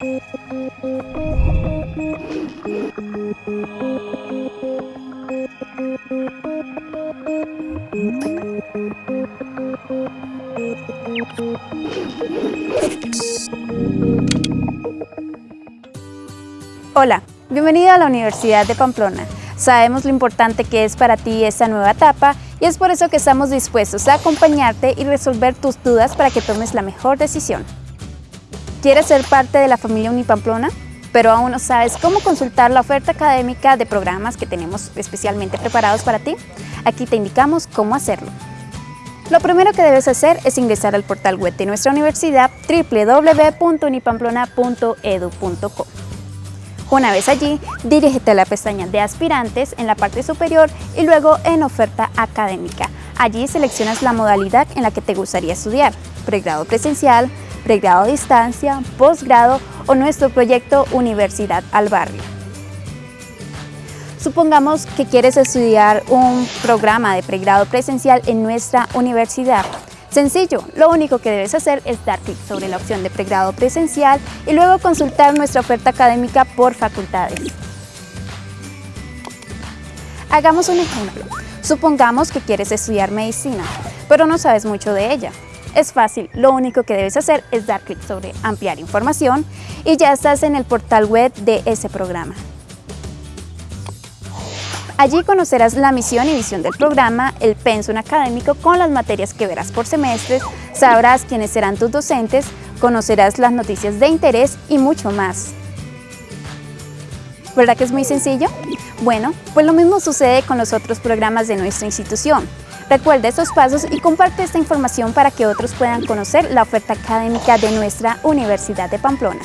Hola, bienvenido a la Universidad de Pamplona. Sabemos lo importante que es para ti esta nueva etapa y es por eso que estamos dispuestos a acompañarte y resolver tus dudas para que tomes la mejor decisión. ¿Quieres ser parte de la familia Unipamplona? Pero aún no sabes cómo consultar la oferta académica de programas que tenemos especialmente preparados para ti. Aquí te indicamos cómo hacerlo. Lo primero que debes hacer es ingresar al portal web de nuestra universidad www.unipamplona.edu.co. Una vez allí, dirígete a la pestaña de aspirantes en la parte superior y luego en oferta académica. Allí seleccionas la modalidad en la que te gustaría estudiar, pregrado presencial, pregrado a distancia, posgrado o nuestro proyecto Universidad al Barrio. Supongamos que quieres estudiar un programa de pregrado presencial en nuestra universidad. Sencillo, lo único que debes hacer es dar clic sobre la opción de pregrado presencial y luego consultar nuestra oferta académica por facultades. Hagamos un ejemplo. Supongamos que quieres estudiar medicina, pero no sabes mucho de ella. Es fácil, lo único que debes hacer es dar clic sobre ampliar información y ya estás en el portal web de ese programa. Allí conocerás la misión y visión del programa, el pensum académico con las materias que verás por semestre, sabrás quiénes serán tus docentes, conocerás las noticias de interés y mucho más. ¿Verdad que es muy sencillo? Bueno, pues lo mismo sucede con los otros programas de nuestra institución. Recuerda estos pasos y comparte esta información para que otros puedan conocer la oferta académica de nuestra Universidad de Pamplona.